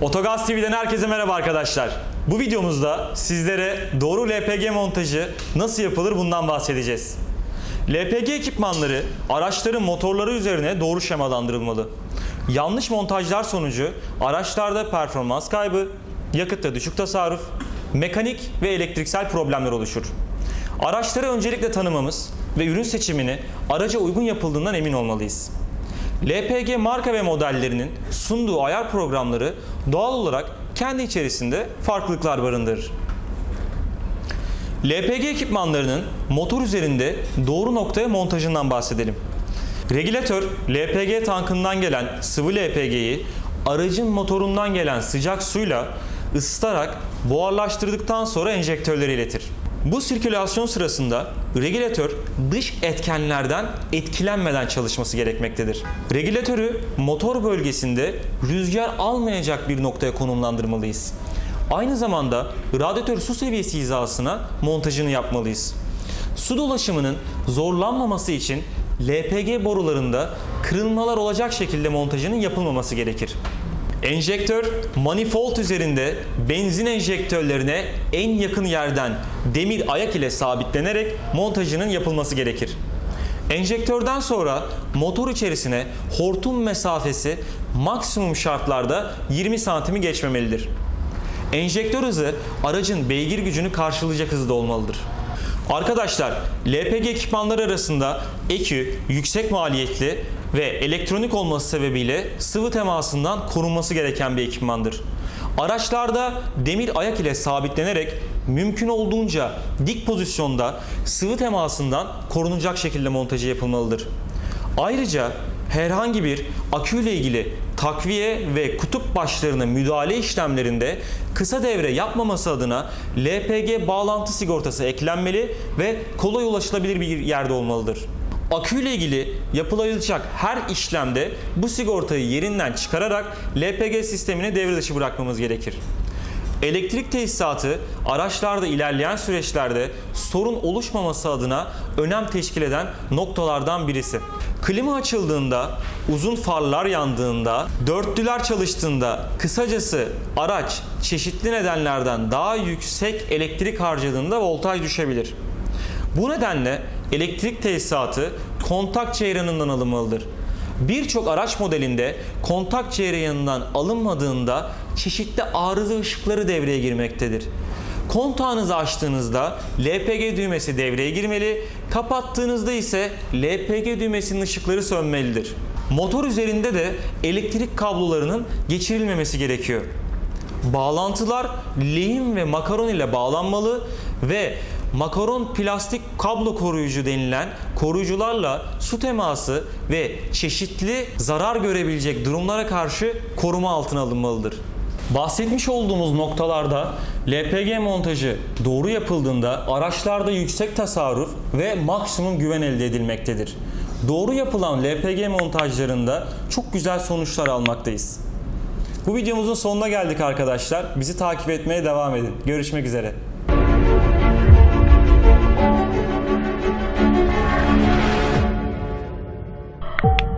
Otogaz TV'den herkese merhaba arkadaşlar. Bu videomuzda sizlere doğru LPG montajı nasıl yapılır bundan bahsedeceğiz. LPG ekipmanları araçların motorları üzerine doğru şemalandırılmalı. Yanlış montajlar sonucu araçlarda performans kaybı, yakıtta düşük tasarruf, mekanik ve elektriksel problemler oluşur. Araçları öncelikle tanımamız ve ürün seçimini araca uygun yapıldığından emin olmalıyız. LPG marka ve modellerinin sunduğu ayar programları doğal olarak kendi içerisinde farklılıklar barındırır. LPG ekipmanlarının motor üzerinde doğru noktaya montajından bahsedelim. Regülatör LPG tankından gelen sıvı LPG'yi aracın motorundan gelen sıcak suyla ısıtarak buharlaştırdıktan sonra enjektörlere iletir. Bu sirkülasyon sırasında regülatör dış etkenlerden etkilenmeden çalışması gerekmektedir. Regülatörü motor bölgesinde rüzgar almayacak bir noktaya konumlandırmalıyız. Aynı zamanda radyatör su seviyesi hizasına montajını yapmalıyız. Su dolaşımının zorlanmaması için LPG borularında kırılmalar olacak şekilde montajının yapılmaması gerekir. Enjektör manifold üzerinde benzin enjektörlerine en yakın yerden demir ayak ile sabitlenerek montajının yapılması gerekir. Enjektörden sonra motor içerisine hortum mesafesi maksimum şartlarda 20 santimi geçmemelidir. Enjektör hızı aracın beygir gücünü karşılayacak hızda olmalıdır. Arkadaşlar LPG ekipmanları arasında EKÜ yüksek maliyetli ve elektronik olması sebebiyle sıvı temasından korunması gereken bir ekipmandır. Araçlarda demir ayak ile sabitlenerek mümkün olduğunca dik pozisyonda sıvı temasından korunacak şekilde montajı yapılmalıdır. Ayrıca herhangi bir aküyle ilgili takviye ve kutup başlarına müdahale işlemlerinde kısa devre yapmaması adına LPG bağlantı sigortası eklenmeli ve kolay ulaşılabilir bir yerde olmalıdır. Aküyle ilgili yapılacak her işlemde bu sigortayı yerinden çıkararak LPG sistemini devre dışı bırakmamız gerekir. Elektrik tesisatı araçlarda ilerleyen süreçlerde sorun oluşmaması adına önem teşkil eden noktalardan birisi. Klima açıldığında, uzun farlar yandığında, dörtlüler çalıştığında, kısacası araç çeşitli nedenlerden daha yüksek elektrik harcadığında voltaj düşebilir. Bu nedenle elektrik tesisatı kontak ceyranından alınmalıdır. Birçok araç modelinde kontak ceyranından alınmadığında çeşitli arıza ışıkları devreye girmektedir. Kontağınızı açtığınızda LPG düğmesi devreye girmeli, kapattığınızda ise LPG düğmesinin ışıkları sönmelidir. Motor üzerinde de elektrik kablolarının geçirilmemesi gerekiyor. Bağlantılar lehim ve makaron ile bağlanmalı ve makaron plastik kablo koruyucu denilen koruyucularla su teması ve çeşitli zarar görebilecek durumlara karşı koruma altına alınmalıdır. Bahsetmiş olduğumuz noktalarda LPG montajı doğru yapıldığında araçlarda yüksek tasarruf ve maksimum güven elde edilmektedir. Doğru yapılan LPG montajlarında çok güzel sonuçlar almaktayız. Bu videomuzun sonuna geldik arkadaşlar. Bizi takip etmeye devam edin. Görüşmek üzere. you